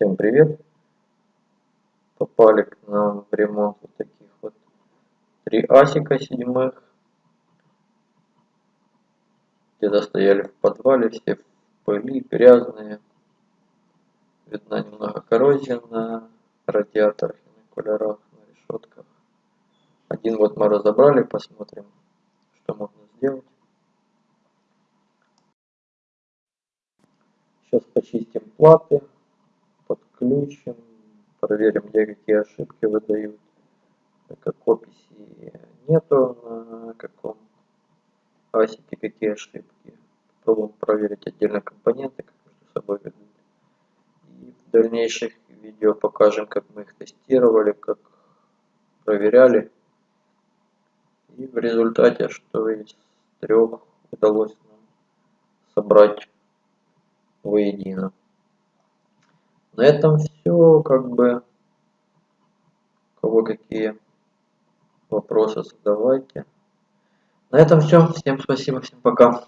Всем привет! Попали к нам в ремонт вот таких вот три асика седьмых. Где-то стояли в подвале, все в пыли, грязные. Видна немного коррозия на радиаторах и на кулерах, на решетках. Один вот мы разобрали, посмотрим, что можно сделать. Сейчас почистим платы, подключим, проверим, где какие ошибки выдают. Как описи нету на каком асике какие ошибки. Попробуем проверить отдельно компоненты, как между собой ведут. И в дальнейших видео покажем, как мы их тестировали, как проверяли. И в результате, что из трех удалось нам собрать воедино. На этом все, как бы, кого какие вопросы задавайте. На этом все. Всем спасибо, всем пока.